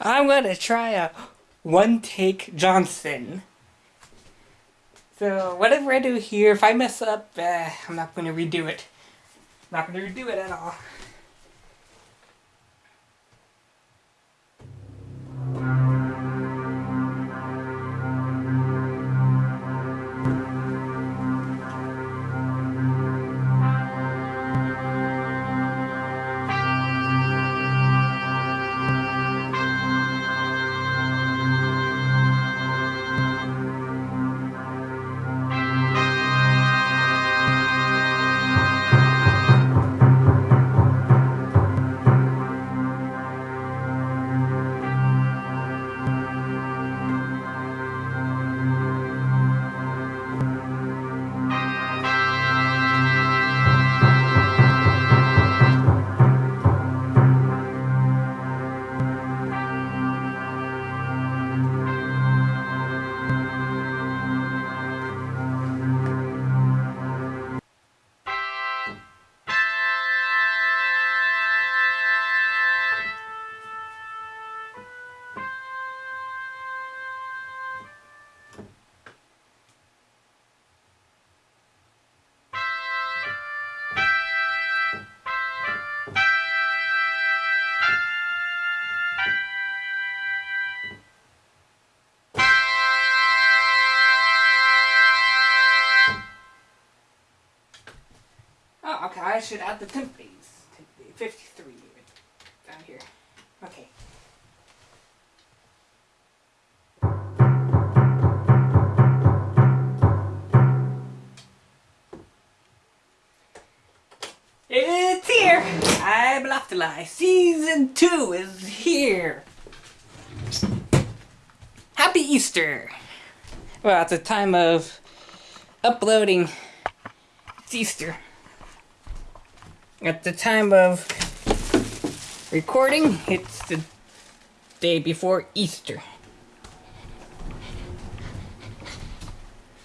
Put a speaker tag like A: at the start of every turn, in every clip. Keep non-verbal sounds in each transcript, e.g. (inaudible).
A: I'm gonna try a one take Johnson. So whatever I do here, if I mess up, uh, I'm not gonna redo it. Not gonna redo it at all. Should add the timpanis. Timpani, 53 down here. Okay. It's here! I bluffed a lie. Season 2 is here! Happy Easter! Well, at the time of uploading, it's Easter. At the time of recording, it's the day before Easter.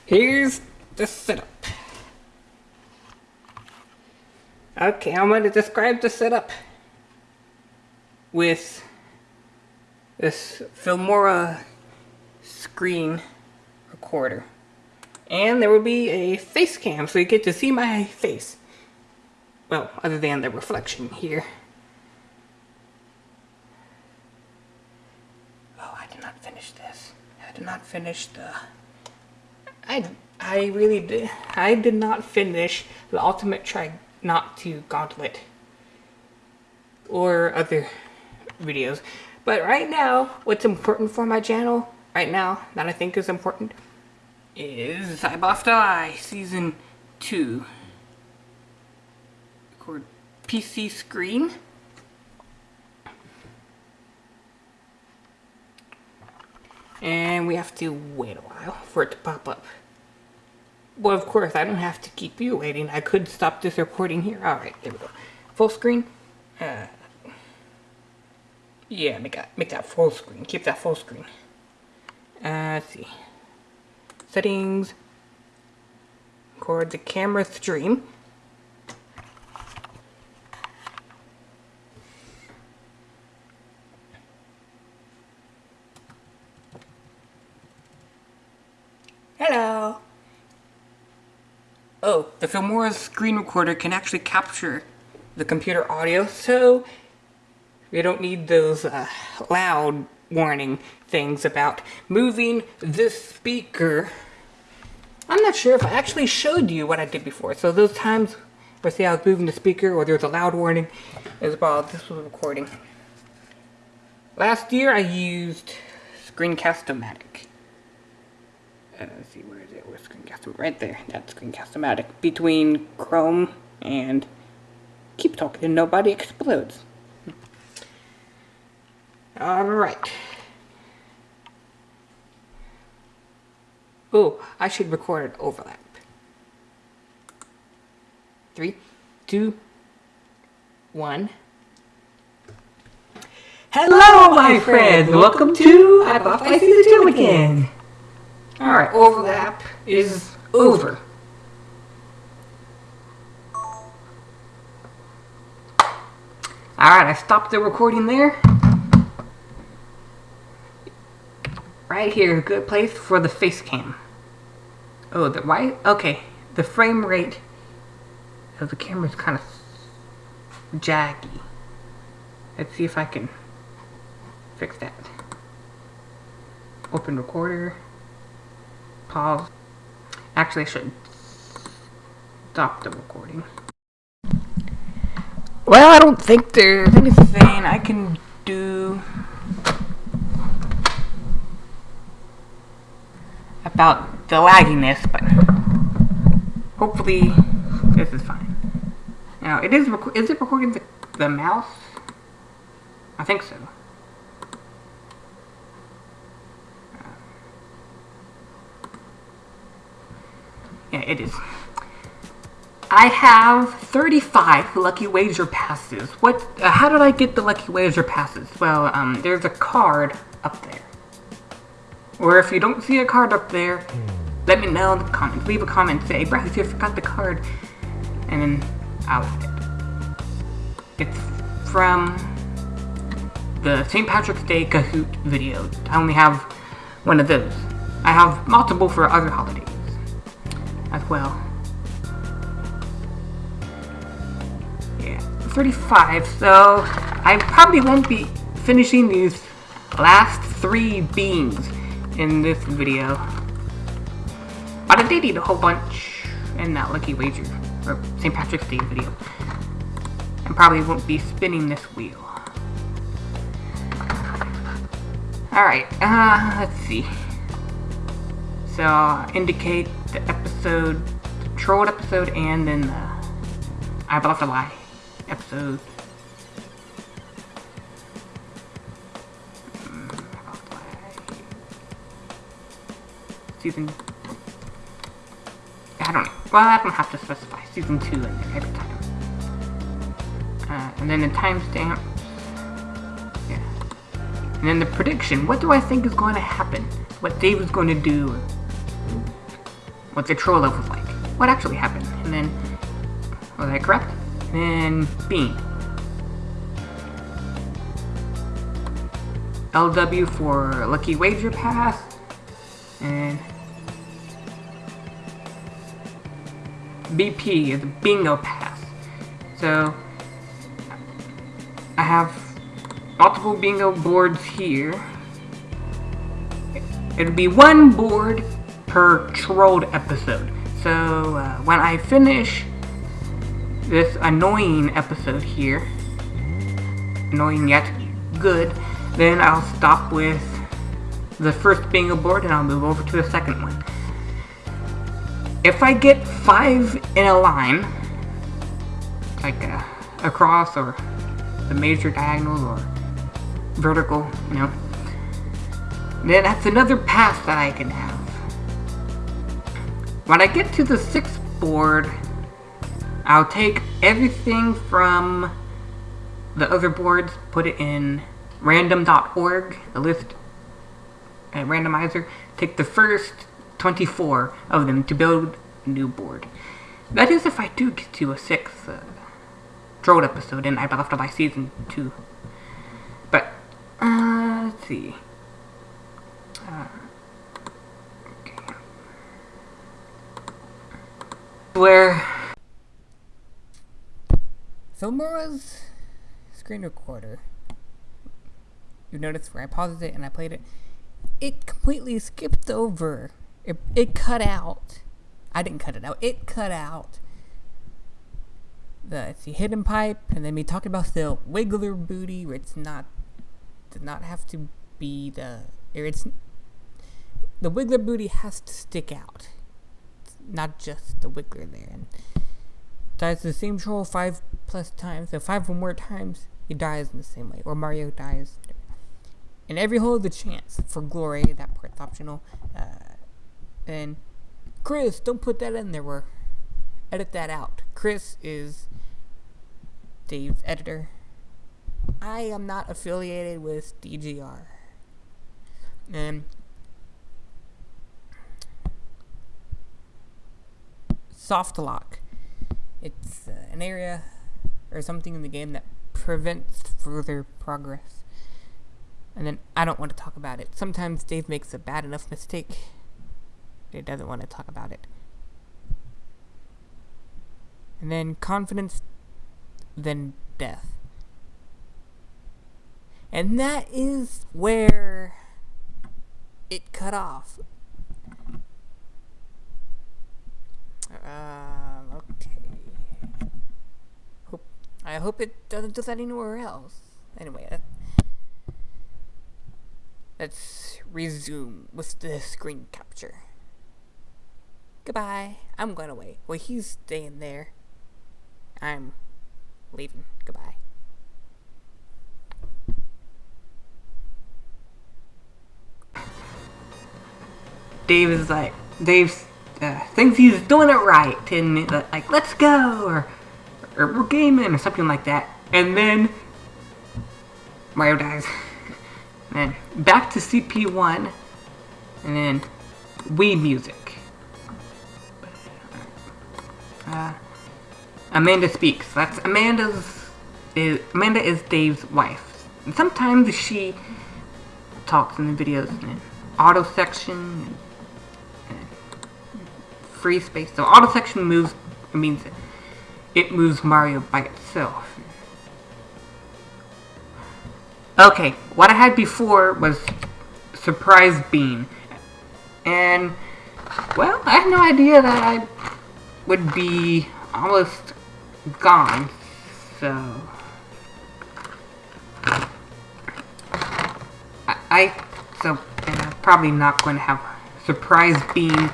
A: Here's the setup. Okay, I'm going to describe the setup with this Filmora screen recorder. And there will be a face cam so you get to see my face. Well, other than the reflection here. Oh, I did not finish this. I did not finish the... I, I really did. I did not finish the Ultimate Try Not To Gauntlet. Or other videos. But right now, what's important for my channel, right now, that I think is important, is I Buffed Eye Season 2 record PC screen. And we have to wait a while for it to pop up. Well, of course, I don't have to keep you waiting. I could stop this recording here. Alright, there we go. Full screen. Uh, yeah, make that, make that full screen. Keep that full screen. Uh, let's see. Settings. Record the camera stream. Hello. Oh, the Filmora screen recorder can actually capture the computer audio, so we don't need those uh, loud warning things about moving this speaker. I'm not sure if I actually showed you what I did before, so those times where say I was moving the speaker or there was a loud warning is while this was recording. Last year I used Screencast-O-Matic. Let's see, where is it? Where's Screencast? Right there. That's Screencast-O-Matic. Between Chrome and Keep Talking and Nobody Explodes. Alright. Oh, I should record an overlap. Three, two, one. Hello, my friends! Welcome to I Bought Season 2 again! Alright, overlap is over. Alright, I stopped the recording there. right here, a good place for the face cam. Oh, the why? Okay, the frame rate of the camera is kind of jaggy. Let's see if I can fix that. Open recorder. Pause. Actually, I should stop the recording. Well, I don't think there's anything I can do about the lagginess, but hopefully this is fine. Now, it is, is it recording the, the mouse? I think so. It is. I have 35 Lucky Wager passes. What? Uh, how did I get the Lucky Wager passes? Well, um, there's a card up there. Or if you don't see a card up there, let me know in the comments. Leave a comment, say, Bryce, you forgot the card. And then I'll it. It's from the St. Patrick's Day Kahoot video. I only have one of those. I have multiple for other holidays well. Yeah, 35, so I probably won't be finishing these last three beans in this video. But I did eat a whole bunch in that Lucky Wager, or St. Patrick's Day video. And probably won't be spinning this wheel. Alright, uh, let's see. So, indicate the episode, the trolled episode, and then the I Bought the Lie episode. Season. I don't know. Well, I don't have to specify season 2 in there every time. Uh, and then the timestamp. Yeah. And then the prediction. What do I think is going to happen? What Dave is going to do? What the troll was like? What actually happened? And then, was I correct? And then Bean. LW for Lucky Wager Pass. And BP is bingo pass. So I have multiple bingo boards here. It'll be one board per trolled episode. So uh, when I finish this annoying episode here, annoying yet good, then I'll stop with the first bingo board and I'll move over to the second one. If I get five in a line, like uh, across or the major diagonal or vertical, you know, then that's another pass that I can have. When I get to the sixth board, I'll take everything from the other boards, put it in random.org, the list uh, randomizer, take the first 24 of them to build a new board. That is if I do get to a sixth uh, Trolled episode and I left by season 2. But, uh, let's see. Uh, Where? Filmora's screen recorder, you notice where I paused it and I played it, it completely skipped over. It, it cut out. I didn't cut it out. It cut out the hidden pipe, and then we talked about the wiggler booty, where it's not does not have to be the it's the wiggler booty has to stick out, not just the wiggler there. And dies the same troll five plus times, so five or more times, he dies in the same way, or Mario dies. And every hole of the chance for glory, that part's optional. Uh, and Chris, don't put that in there. We're edit that out. Chris is Dave's editor. I am not affiliated with DGR. And soft lock. It's uh, an area or something in the game that prevents further progress. And then I don't want to talk about it. Sometimes Dave makes a bad enough mistake. He doesn't want to talk about it. And then confidence, then death. And that is where it cut off. Um, okay. Hope, I hope it doesn't do that anywhere else. Anyway, that, let's resume with the screen capture. Goodbye. I'm going away. Well, he's staying there. I'm leaving. Goodbye. Dave is like, Dave uh, thinks he's doing it right, and uh, like, let's go, or, or we're gaming, or something like that. And then Mario dies. (laughs) and then back to CP1, and then Wii music. Uh, Amanda speaks. That's Amanda's. Is, Amanda is Dave's wife. And sometimes she talks in the videos in auto section, and, and free space. So auto section moves. It means it moves Mario by itself. Okay, what I had before was Surprise Beam. And, well, I had no idea that I would be almost gone, so... I, I so, and I'm probably not going to have Surprise Beam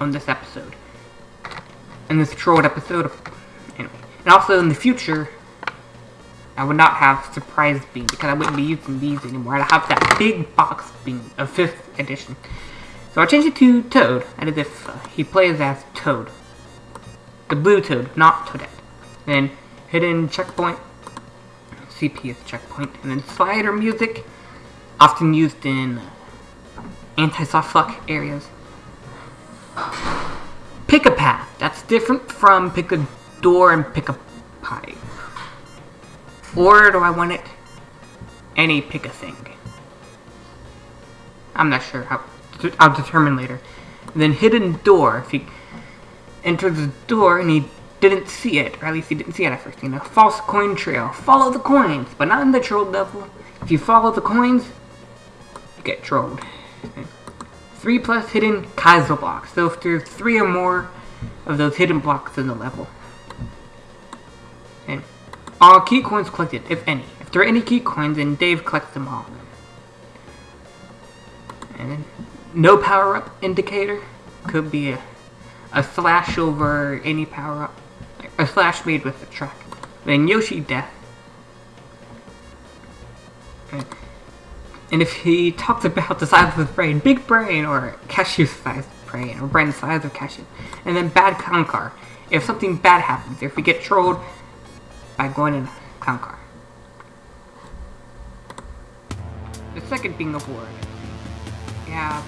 A: on this episode. In this trolled episode, anyway. And also in the future, I would not have Surprise Beam because I wouldn't be using these anymore. I'd have that big box bean of 5th edition. So I changed it to Toad, as if uh, he plays as Toad. The blue Toad, not Toadette. Then hidden checkpoint, CP is checkpoint, and then slider music, often used in anti-soft lock areas. Pick a path, that's different from pick a door and pick a pipe. Or do I want it any pick a thing? I'm not sure. I'll, I'll determine later. And then hidden door. If he enters the door and he didn't see it, or at least he didn't see it at first, you know. False coin trail. Follow the coins, but not in the troll level. If you follow the coins, you get trolled. Three plus hidden Kaizo blocks. So if there's three or more of those hidden blocks in the level. And all key coins collected, if any. If there are any key coins, then Dave collects them all. And then no power-up indicator. Could be a, a slash over any power-up. A slash made with the track. Then Yoshi death. And, and if he talks about the size of his brain, big brain or cashew size brain, or brain size of cashew. And then bad clown car. If something bad happens, if we get trolled by going in clown car. The second being award. Yeah,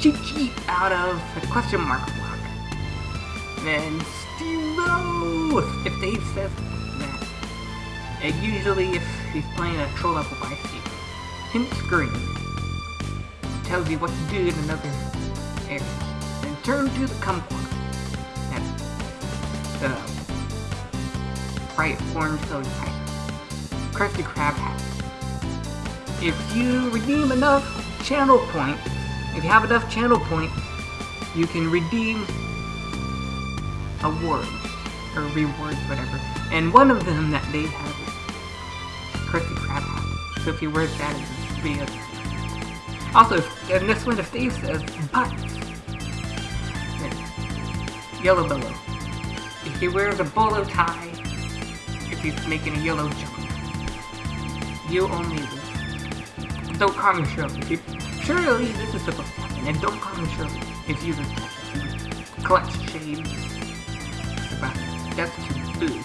A: cheat sheet out of the question mark block. Then Steve if Dave says that. And usually if he's playing a troll level by. Hint screen. Tells you what to do in another area. Then turn to the kumquat. That's the bright orange colored type. Krusty Krab hat. If you redeem enough channel points, if you have enough channel points, you can redeem awards, or rewards, whatever. And one of them that they have is Krusty Krab hat. So if you wear that Also, in this one, if Dave says butts, yellow bolo. If he wears a bolo tie, if he's making a yellow jump, you only win. Don't call me Shirley. If you, surely this is supposed to happen, and don't call me Shirley if you just collect shades. That's to boo.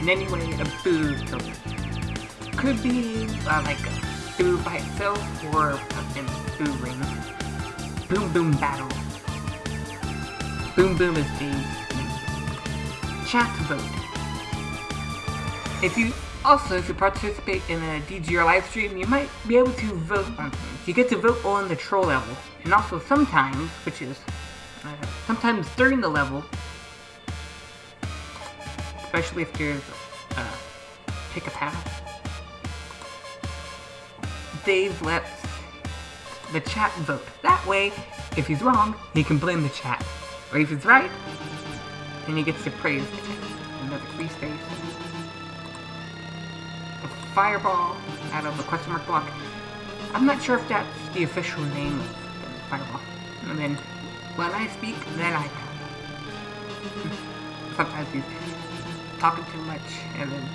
A: And anyway, a boo could be uh, like a boo by itself or a boo. Boom Boom Battle. Boom Boom is the chat vote. If you Also, if you participate in a DGR live stream, you might be able to vote on things. You get to vote on the troll level, and also sometimes, which is uh, sometimes during the level, especially if there's uh, pick a path, Dave lets the chat vote. That way, if he's wrong, he can blame the chat. Or if he's right, then he gets to praise the chat. Another free space. A fireball out of the question mark block. I'm not sure if that's the official name of the fireball. And then, when I speak, then I. (laughs) Sometimes he's talking too much, and then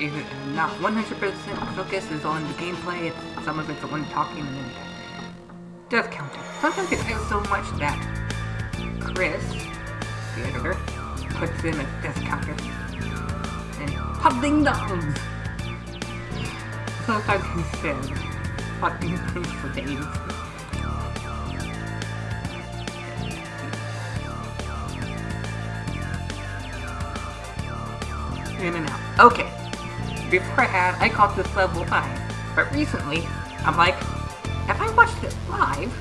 A: is not 100% focus is on the gameplay, some of it's on talking and then it does count it. Sometimes it feels so much that Chris, the editor, puts in a death counter. And hot ding dongs! Sometimes he says ding dongs for days. In and out. Okay before I had, I called this level 5. But recently, I'm like, if I watched it live,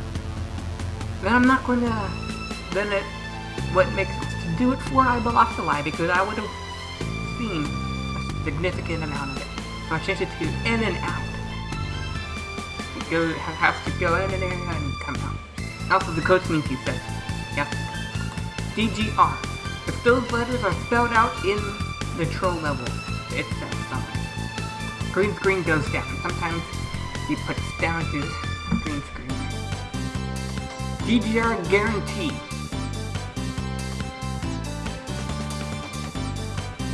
A: then I'm not going to, then it, what makes to do it for I lost a lie because I would have seen a significant amount of it. So I changed it to in and out. You go, have to go in and in and come out. Also, the code means you said, yeah. DGR. If those letters are spelled out in the troll level, it says something. Green screen goes down. Sometimes he puts down his green screen. DGR guarantee.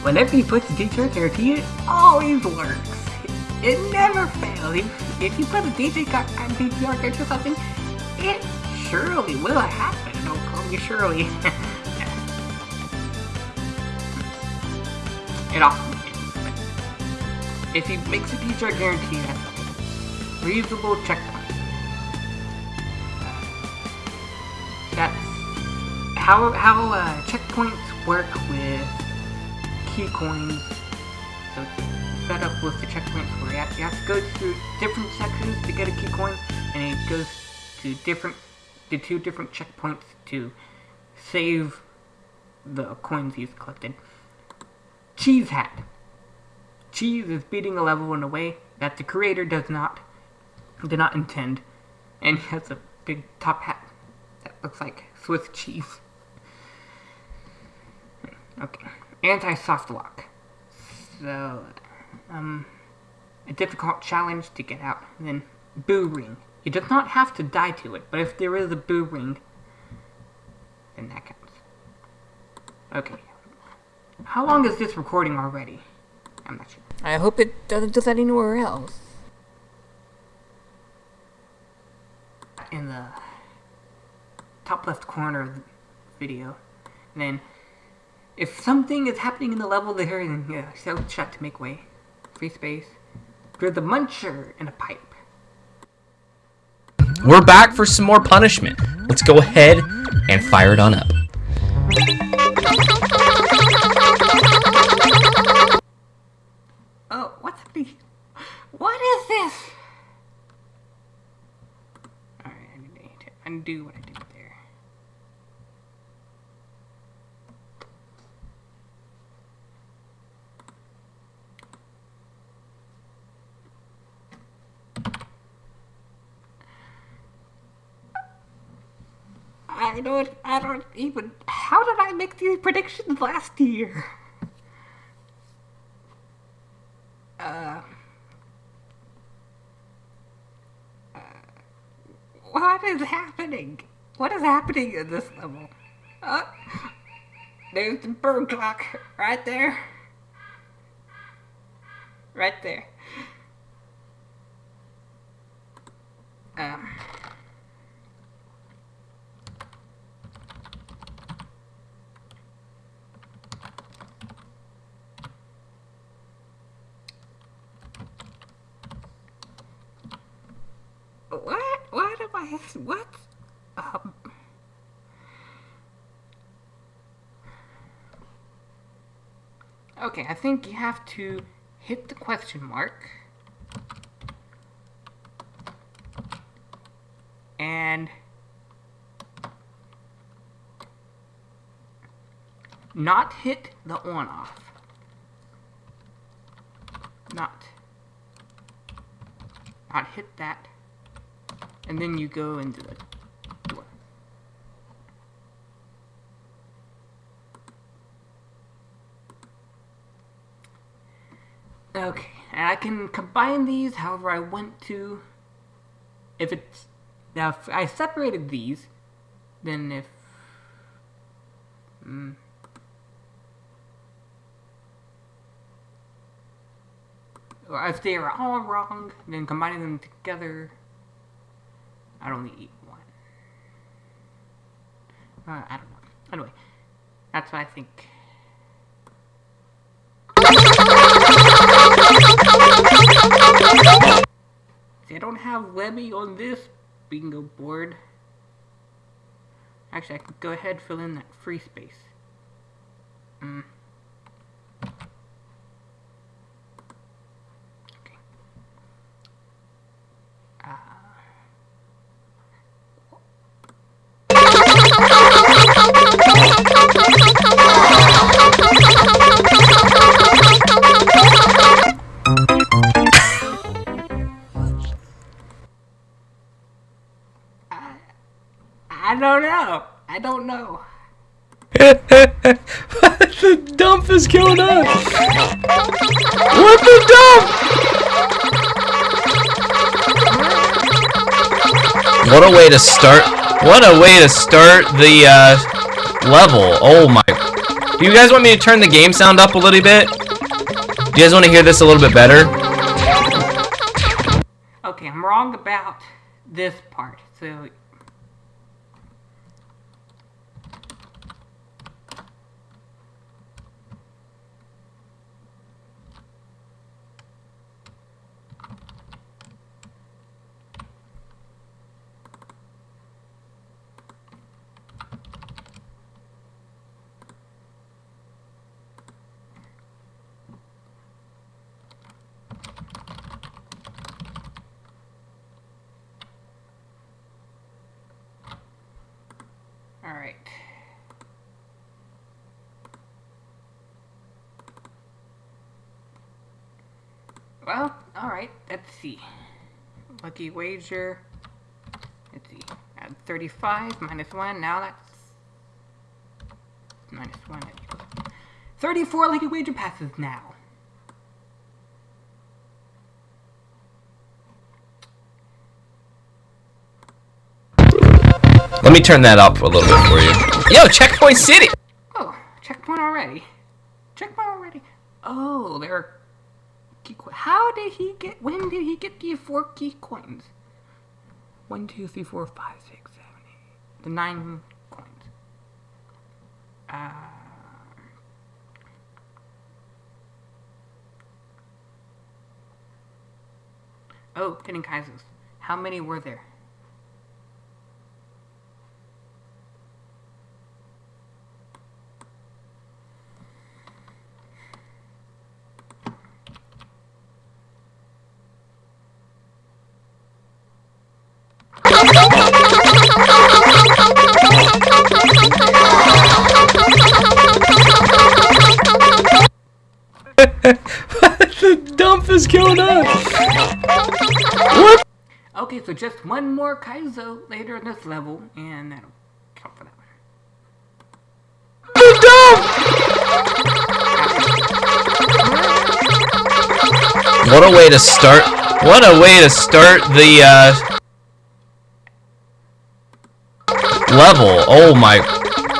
A: Whenever he puts DGR guarantee, it always works. It never fails. If, if you put a DJ DGR guarantee or something, it surely will happen. Don't call me surely. (laughs) it often if he makes a DGR guarantee, that's reasonable checkpoint. That's how how uh, checkpoints work with key coins. So set up with the checkpoints where you have, you have to go through different sections to get a key coin, and it goes to different to two different checkpoints to save the coins he's collected. Cheese hat. Cheese is beating a level in a way that the creator does not did not intend. And he has a big top hat that looks like Swiss cheese. Okay. Anti-soft lock. So, um, a difficult challenge to get out. And then, boo ring. You does not have to die to it, but if there is a boo ring, then that counts. Okay. How long is this recording already? I'm not sure. I hope it doesn't do that anywhere else. In the top left corner of the video. And then, if something is happening in the level there, then yeah, so shut to make way. Free space. There's a muncher in a pipe.
B: We're back for some more punishment. Let's go ahead and fire it on up.
A: What is this? Alright, I need to undo what I did there. I don't, I don't even, how did I make these predictions last year? Uh... What is happening? What is happening in this level? There's the bird clock right there. Right there. Um. What? What am I? What? Um. Okay, I think you have to hit the question mark. And not hit the on off. Not. Not hit that. And then you go into the. Okay, and I can combine these however I want to. If it's now, if I separated these, then if mm, or if they are all wrong, then combining them together, I'd only eat one. Uh, I don't know. Anyway, that's what I think. See, I don't have Levy on this bingo board. Actually, I could go ahead fill in that free space. Mm. Okay. Uh. (laughs)
B: to start. What a way to start the uh, level. Oh my. Do you guys want me to turn the game sound up a little bit? Do you guys want to hear this a little bit better?
A: Okay, I'm wrong about this part. So All right. Well, all right. Let's see. Lucky wager. Let's see. Add 35 minus 1. Now that's minus 1. 34 lucky wager passes now.
B: Let me turn that up a little bit for you. Yo, Checkpoint City!
A: Oh, checkpoint already. Checkpoint already. Oh, there are key co- How did he get, four key coins? One, two, three, four, five, six, seven, eight. The nine coins. Uh, oh, hidden Kaizos. How many were there? So just one more Kaizo later in this level, and that'll count for that one.
B: What a way to start. What a way to start the uh, level. Oh my.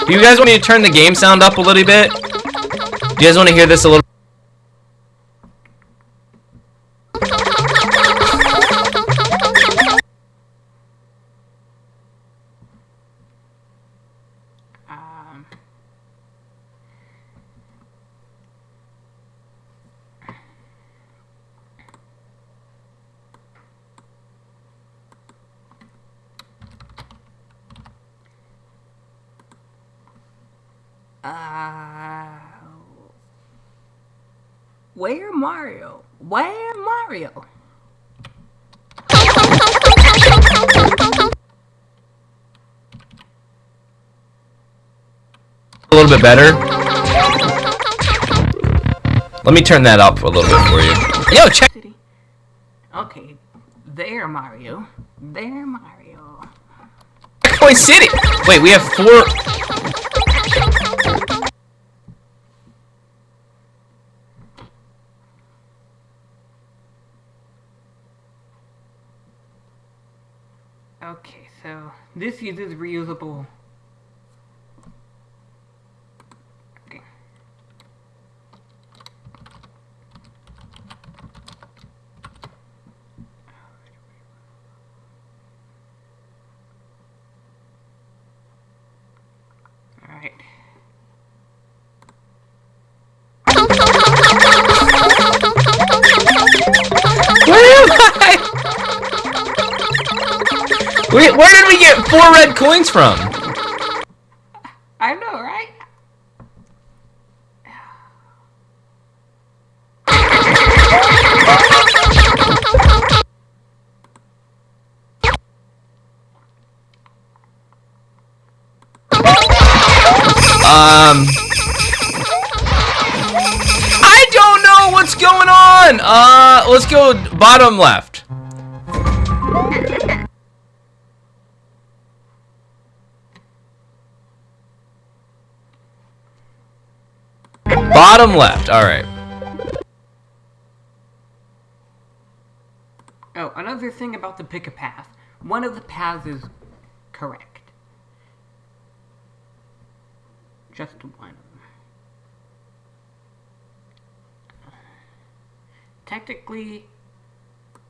B: Do you guys want me to turn the game sound up a little bit? Do you guys want to hear this a little?
A: Where Mario? Where Mario?
B: A little bit better. Let me turn that up a little bit for you. Yo, check.
A: Okay, there Mario. There Mario.
B: Checkpoint City. Wait, we have four.
A: This uses reusable. Okay. Alright.
B: Where am I? (laughs) Wait, where get four red coins from?
A: I know, right?
B: Um. I don't know what's going on. Uh, let's go bottom left. Bottom left. All right.
A: Oh, another thing about the pick a path. One of the paths is correct. Just one. Technically,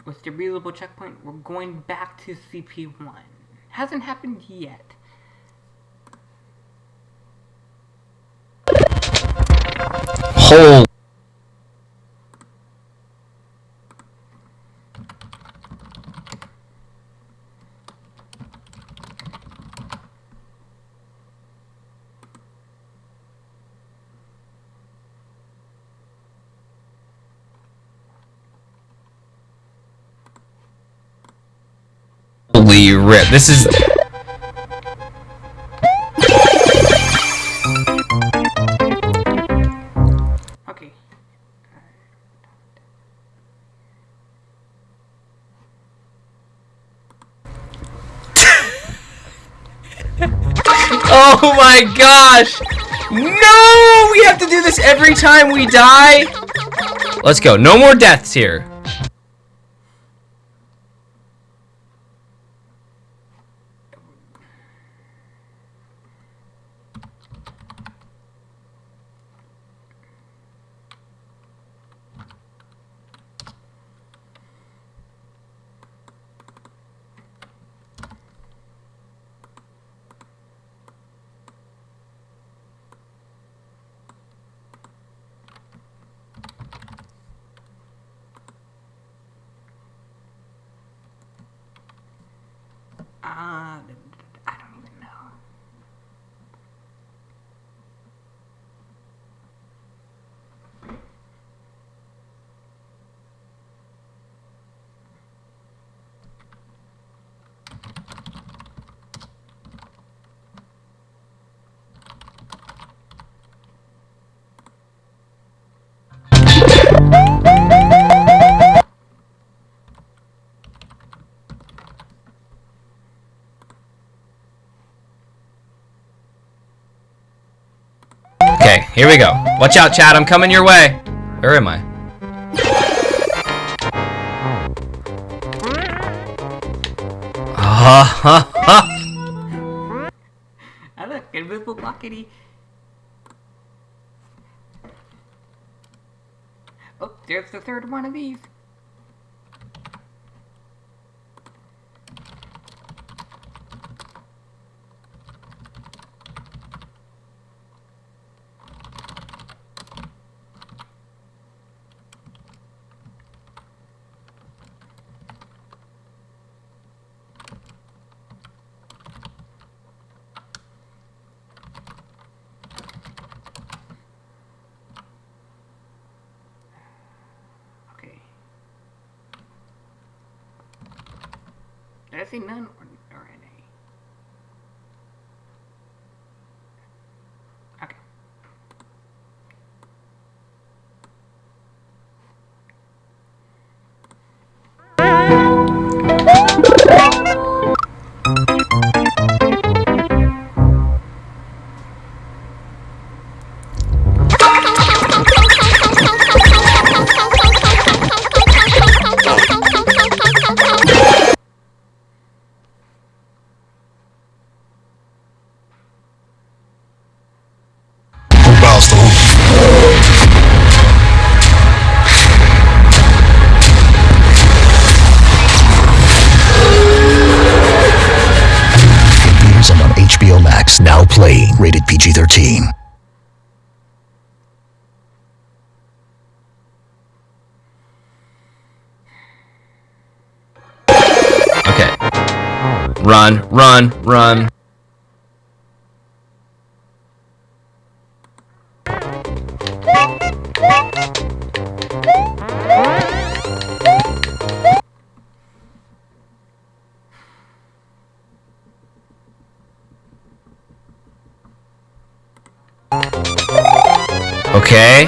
A: with the reusable checkpoint, we're going back to CP1. Hasn't happened yet.
B: Holy rip. This is my gosh! No! We have to do this every time we die? Let's go. No more deaths here. Okay, here we go. Watch out, Chad. I'm coming your way. Where am I? Ha ha ha!
A: Ah, look, invisible blockety. Oh, there's the third one of these.
B: Run, run. Okay.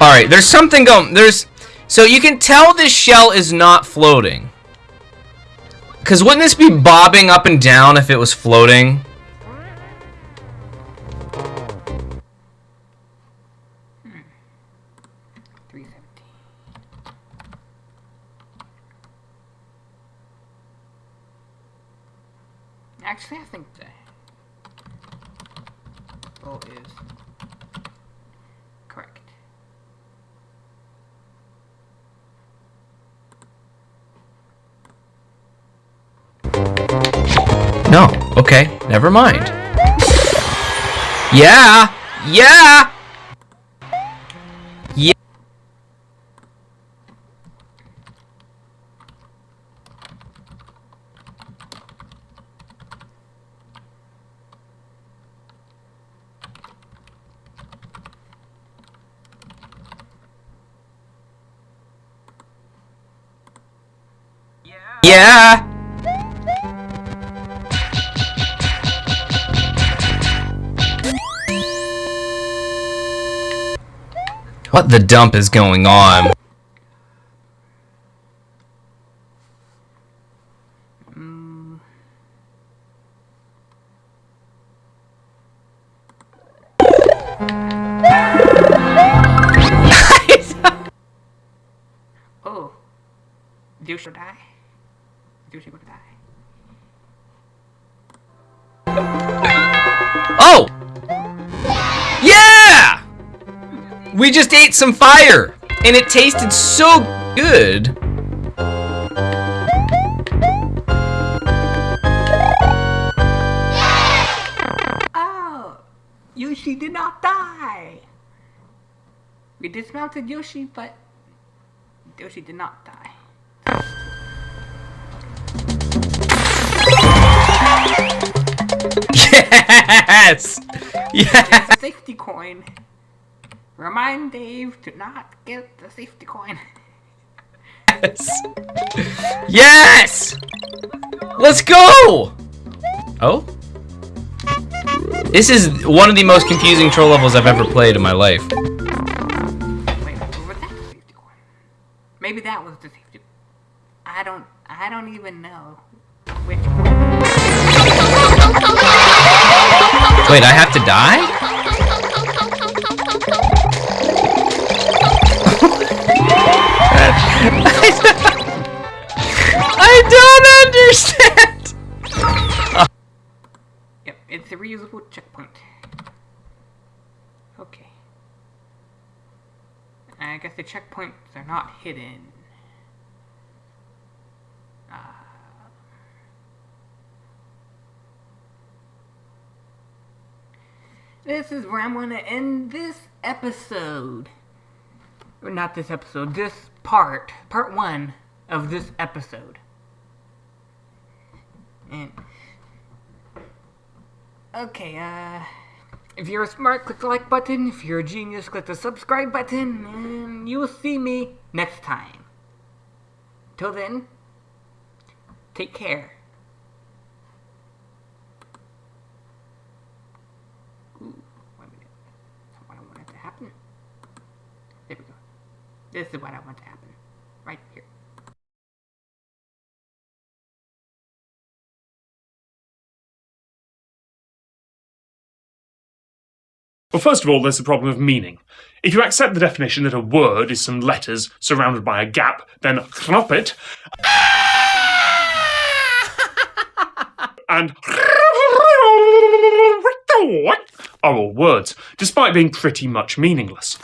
B: Alright, there's something going... There's... So you can tell this shell is not floating. Because wouldn't this be bobbing up and down if it was floating? Okay, never mind. Yeah! Yeah! Yeah! Yeah! What the dump is going on? Some fire, and it tasted so good.
A: Oh, Yoshi did not die. We dismounted Yoshi, but Yoshi did not die. (laughs)
B: Yes! Yes!
A: Safety coin. Remind Dave to not get the safety coin.
B: Yes! yes! Let's go! Oh? This is one of the most confusing troll levels I've ever played in my life.
A: Wait, what was that safety coin? Maybe that was the safety. I don't. I don't even know which.
B: Wait, I have to die? I don't understand!
A: Yep, it's a reusable checkpoint. Okay. I guess the checkpoints are not hidden. Ah. This is where I'm going to end this episode. Or not this episode, this part, part one of this episode. And Okay, uh, if you're a smart, click the like button. If you're a genius, click the subscribe button, and you will see me next time. Till then, Take care. Wait a minute. That's what I wanted to happen. There we go. This is what I want to happen.
C: Well, first of all, there's the problem of meaning. If you accept the definition that a word is some letters surrounded by a gap, then knop it and (laughs) are all words, despite being pretty much meaningless.